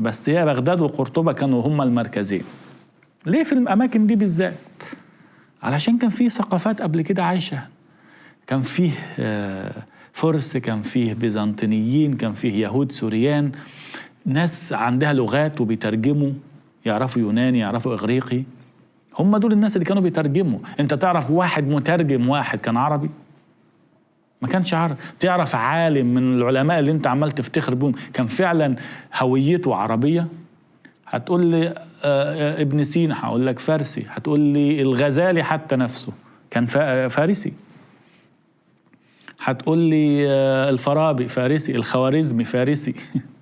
بس هي بغداد وقرطبة كانوا هما المركزين. ليه في الأماكن دي بالذات؟ علشان كان فيه ثقافات قبل كده عايشة. كان فيه آه، فرس كان فيه بيزنطينيين كان فيه يهود سوريان. ناس عندها لغات وبيترجموا يعرفوا يوناني يعرفوا إغريقي. هم دول الناس اللي كانوا بيترجموا. انت تعرف واحد مترجم واحد كان عربي؟ ما كانش عربي تعرف عالم من العلماء اللي انت عمال تفتخر بهم كان فعلا هويته عربية. هتقول لي آه، آه، ابن سينا هقول لك فارسي. هتقول لي الغزالي حتى نفسه. كان فا- فارسي. هتقول لي آه، الفارابي فارسي الخوارزمي فارسي.